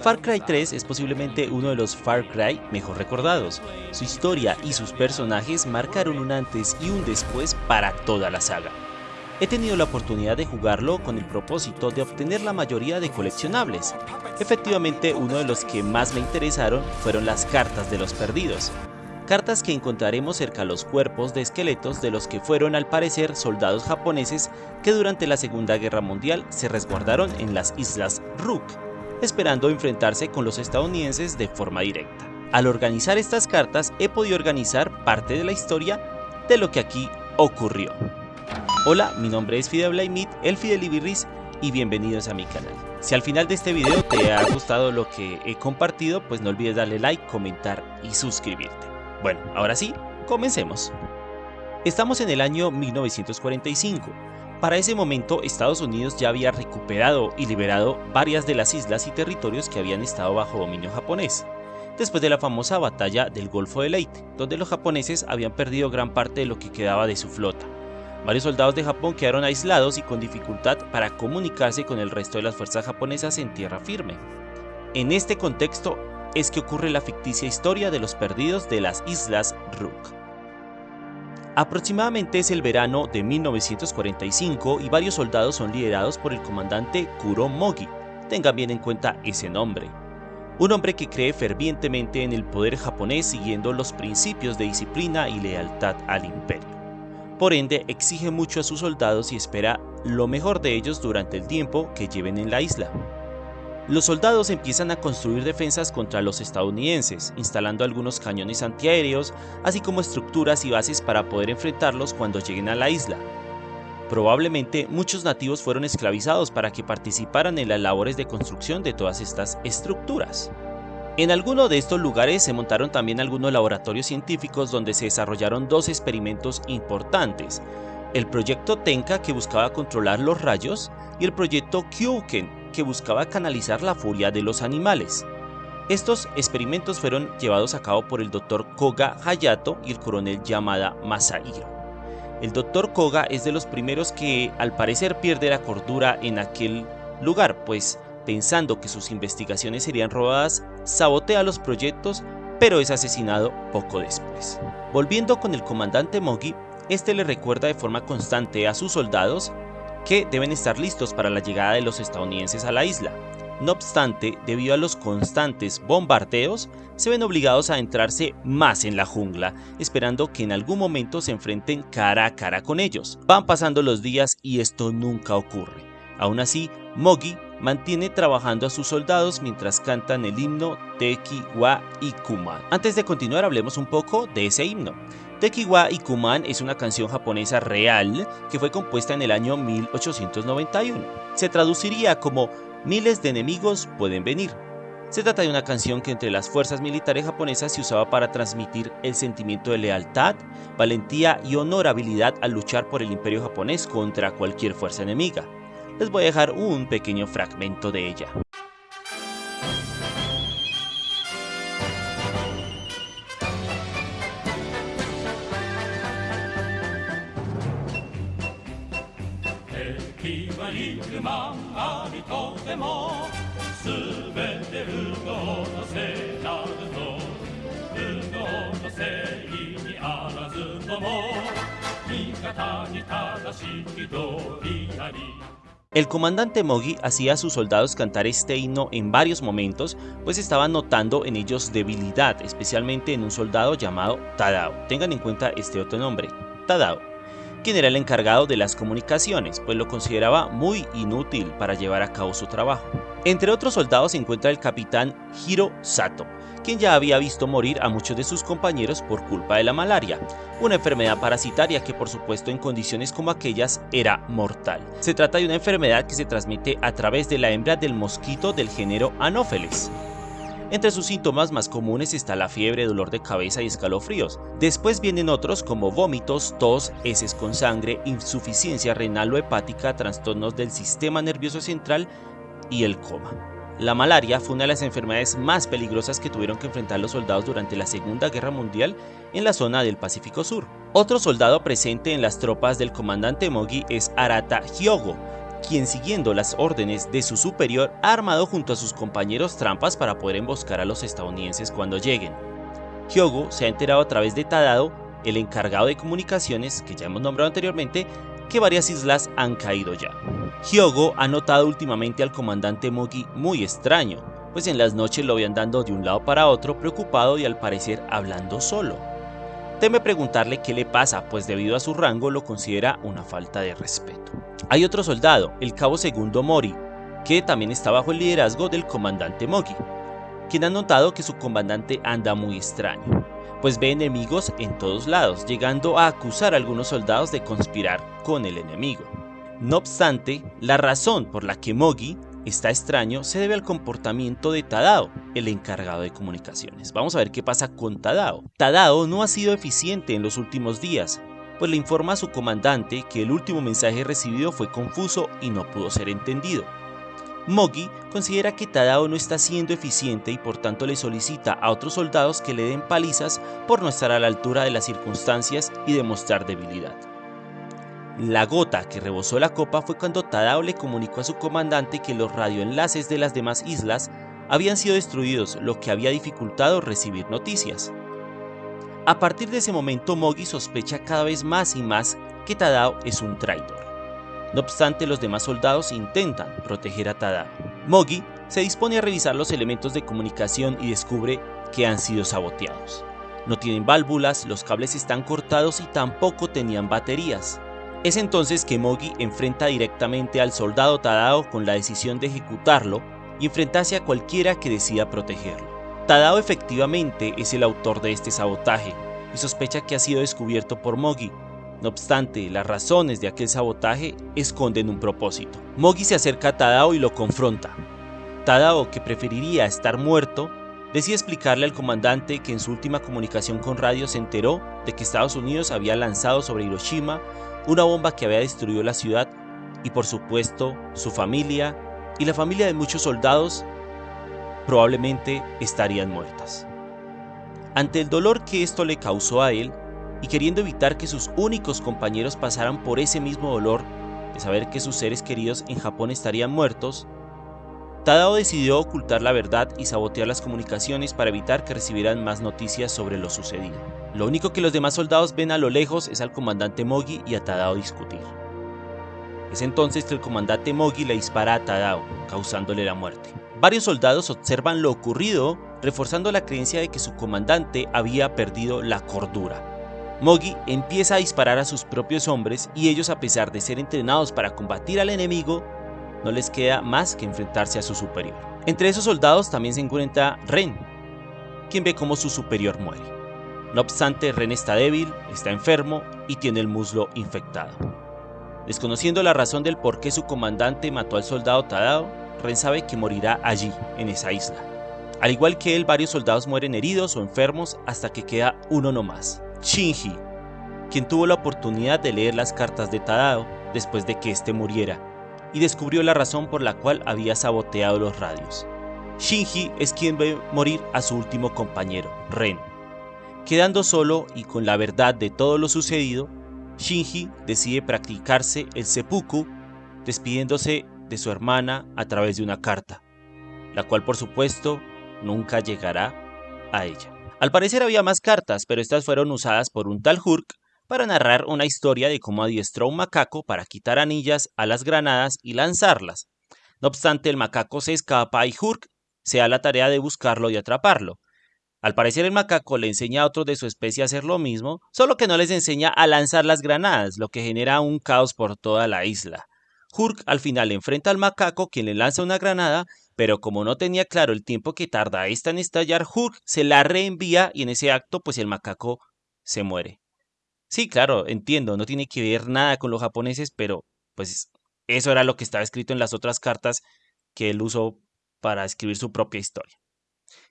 Far Cry 3 es posiblemente uno de los Far Cry mejor recordados. Su historia y sus personajes marcaron un antes y un después para toda la saga. He tenido la oportunidad de jugarlo con el propósito de obtener la mayoría de coleccionables. Efectivamente, uno de los que más me interesaron fueron las cartas de los perdidos. Cartas que encontraremos cerca a los cuerpos de esqueletos de los que fueron al parecer soldados japoneses que durante la Segunda Guerra Mundial se resguardaron en las islas Rook, esperando enfrentarse con los estadounidenses de forma directa. Al organizar estas cartas he podido organizar parte de la historia de lo que aquí ocurrió. Hola, mi nombre es Fidel Blaimit, el Fidelibirris y bienvenidos a mi canal. Si al final de este video te ha gustado lo que he compartido, pues no olvides darle like, comentar y suscribirte. Bueno, ahora sí, comencemos. Estamos en el año 1945. Para ese momento, Estados Unidos ya había recuperado y liberado varias de las islas y territorios que habían estado bajo dominio japonés, después de la famosa batalla del Golfo de Leyte, donde los japoneses habían perdido gran parte de lo que quedaba de su flota. Varios soldados de Japón quedaron aislados y con dificultad para comunicarse con el resto de las fuerzas japonesas en tierra firme. En este contexto es que ocurre la ficticia historia de los perdidos de las Islas Rook. Aproximadamente es el verano de 1945 y varios soldados son liderados por el comandante Kuro Mogi, tengan bien en cuenta ese nombre. Un hombre que cree fervientemente en el poder japonés siguiendo los principios de disciplina y lealtad al imperio. Por ende, exige mucho a sus soldados y espera lo mejor de ellos durante el tiempo que lleven en la isla. Los soldados empiezan a construir defensas contra los estadounidenses, instalando algunos cañones antiaéreos, así como estructuras y bases para poder enfrentarlos cuando lleguen a la isla. Probablemente muchos nativos fueron esclavizados para que participaran en las labores de construcción de todas estas estructuras. En alguno de estos lugares se montaron también algunos laboratorios científicos donde se desarrollaron dos experimentos importantes, el proyecto Tenka que buscaba controlar los rayos y el proyecto Kyuken que buscaba canalizar la furia de los animales. Estos experimentos fueron llevados a cabo por el Dr. Koga Hayato y el coronel Yamada Masahiro. El Dr. Koga es de los primeros que al parecer pierde la cordura en aquel lugar, pues pensando que sus investigaciones serían robadas, sabotea los proyectos, pero es asesinado poco después. Volviendo con el comandante Mogi, este le recuerda de forma constante a sus soldados que deben estar listos para la llegada de los estadounidenses a la isla. No obstante, debido a los constantes bombardeos, se ven obligados a entrarse más en la jungla, esperando que en algún momento se enfrenten cara a cara con ellos. Van pasando los días y esto nunca ocurre. Aún así, Mogi mantiene trabajando a sus soldados mientras cantan el himno Teki wa Ikuman. Antes de continuar hablemos un poco de ese himno. Teki wa Ikuman es una canción japonesa real que fue compuesta en el año 1891. Se traduciría como miles de enemigos pueden venir. Se trata de una canción que entre las fuerzas militares japonesas se usaba para transmitir el sentimiento de lealtad, valentía y honorabilidad al luchar por el imperio japonés contra cualquier fuerza enemiga les voy a dejar un pequeño fragmento de ella. El comandante Mogi hacía a sus soldados cantar este himno en varios momentos, pues estaba notando en ellos debilidad, especialmente en un soldado llamado Tadao. Tengan en cuenta este otro nombre, Tadao, quien era el encargado de las comunicaciones, pues lo consideraba muy inútil para llevar a cabo su trabajo. Entre otros soldados se encuentra el capitán Hiro Sato, quien ya había visto morir a muchos de sus compañeros por culpa de la malaria, una enfermedad parasitaria que por supuesto en condiciones como aquellas era mortal. Se trata de una enfermedad que se transmite a través de la hembra del mosquito del género Anopheles. Entre sus síntomas más comunes está la fiebre, dolor de cabeza y escalofríos. Después vienen otros como vómitos, tos, heces con sangre, insuficiencia renal o hepática, trastornos del sistema nervioso central y el coma. La malaria fue una de las enfermedades más peligrosas que tuvieron que enfrentar los soldados durante la Segunda Guerra Mundial en la zona del Pacífico Sur. Otro soldado presente en las tropas del comandante Mogi es Arata Hyogo, quien siguiendo las órdenes de su superior ha armado junto a sus compañeros trampas para poder emboscar a los estadounidenses cuando lleguen. Hyogo se ha enterado a través de Tadao, el encargado de comunicaciones que ya hemos nombrado anteriormente, que varias islas han caído ya. Hyogo ha notado últimamente al comandante Mogi muy extraño, pues en las noches lo ve andando de un lado para otro preocupado y al parecer hablando solo. Teme preguntarle qué le pasa, pues debido a su rango lo considera una falta de respeto. Hay otro soldado, el cabo segundo Mori, que también está bajo el liderazgo del comandante Mogi, quien ha notado que su comandante anda muy extraño, pues ve enemigos en todos lados, llegando a acusar a algunos soldados de conspirar con el enemigo. No obstante, la razón por la que Mogi está extraño se debe al comportamiento de Tadao, el encargado de comunicaciones. Vamos a ver qué pasa con Tadao. Tadao no ha sido eficiente en los últimos días, pues le informa a su comandante que el último mensaje recibido fue confuso y no pudo ser entendido. Mogi considera que Tadao no está siendo eficiente y por tanto le solicita a otros soldados que le den palizas por no estar a la altura de las circunstancias y demostrar debilidad. La gota que rebosó la copa fue cuando Tadao le comunicó a su comandante que los radioenlaces de las demás islas habían sido destruidos, lo que había dificultado recibir noticias. A partir de ese momento Mogi sospecha cada vez más y más que Tadao es un traidor. No obstante, los demás soldados intentan proteger a Tadao. Mogi se dispone a revisar los elementos de comunicación y descubre que han sido saboteados. No tienen válvulas, los cables están cortados y tampoco tenían baterías. Es entonces que Mogi enfrenta directamente al soldado Tadao con la decisión de ejecutarlo y enfrentarse a cualquiera que decida protegerlo. Tadao efectivamente es el autor de este sabotaje y sospecha que ha sido descubierto por Mogi. No obstante, las razones de aquel sabotaje esconden un propósito. Mogi se acerca a Tadao y lo confronta. Tadao, que preferiría estar muerto, decide explicarle al comandante que en su última comunicación con radio se enteró de que Estados Unidos había lanzado sobre Hiroshima una bomba que había destruido la ciudad y por supuesto su familia y la familia de muchos soldados probablemente estarían muertas. Ante el dolor que esto le causó a él y queriendo evitar que sus únicos compañeros pasaran por ese mismo dolor de saber que sus seres queridos en Japón estarían muertos, Tadao decidió ocultar la verdad y sabotear las comunicaciones para evitar que recibieran más noticias sobre lo sucedido. Lo único que los demás soldados ven a lo lejos es al comandante Mogi y a Tadao discutir. Es entonces que el comandante Mogi le dispara a Tadao, causándole la muerte. Varios soldados observan lo ocurrido, reforzando la creencia de que su comandante había perdido la cordura. Mogi empieza a disparar a sus propios hombres y ellos a pesar de ser entrenados para combatir al enemigo, no les queda más que enfrentarse a su superior. Entre esos soldados también se encuentra Ren, quien ve cómo su superior muere. No obstante, Ren está débil, está enfermo y tiene el muslo infectado. Desconociendo la razón del por qué su comandante mató al soldado Tadao, Ren sabe que morirá allí, en esa isla. Al igual que él, varios soldados mueren heridos o enfermos hasta que queda uno nomás, Shinji, quien tuvo la oportunidad de leer las cartas de Tadao después de que éste muriera y descubrió la razón por la cual había saboteado los radios. Shinji es quien ve morir a su último compañero, Ren. Quedando solo y con la verdad de todo lo sucedido, Shinji decide practicarse el seppuku, despidiéndose de su hermana a través de una carta, la cual por supuesto nunca llegará a ella. Al parecer había más cartas, pero estas fueron usadas por un tal Hurk para narrar una historia de cómo adiestró a un macaco para quitar anillas a las granadas y lanzarlas. No obstante, el macaco se escapa y Hurk se da la tarea de buscarlo y atraparlo. Al parecer el macaco le enseña a otros de su especie a hacer lo mismo, solo que no les enseña a lanzar las granadas, lo que genera un caos por toda la isla. Hurk al final enfrenta al macaco quien le lanza una granada, pero como no tenía claro el tiempo que tarda esta en estallar, Hurk se la reenvía y en ese acto pues el macaco se muere. Sí, claro, entiendo, no tiene que ver nada con los japoneses, pero pues eso era lo que estaba escrito en las otras cartas que él usó para escribir su propia historia.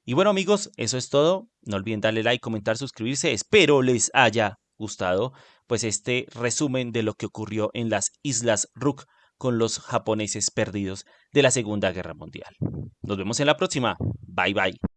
Y bueno amigos, eso es todo. No olviden darle like, comentar, suscribirse. Espero les haya gustado pues este resumen de lo que ocurrió en las Islas Rook con los japoneses perdidos de la Segunda Guerra Mundial. Nos vemos en la próxima. Bye bye.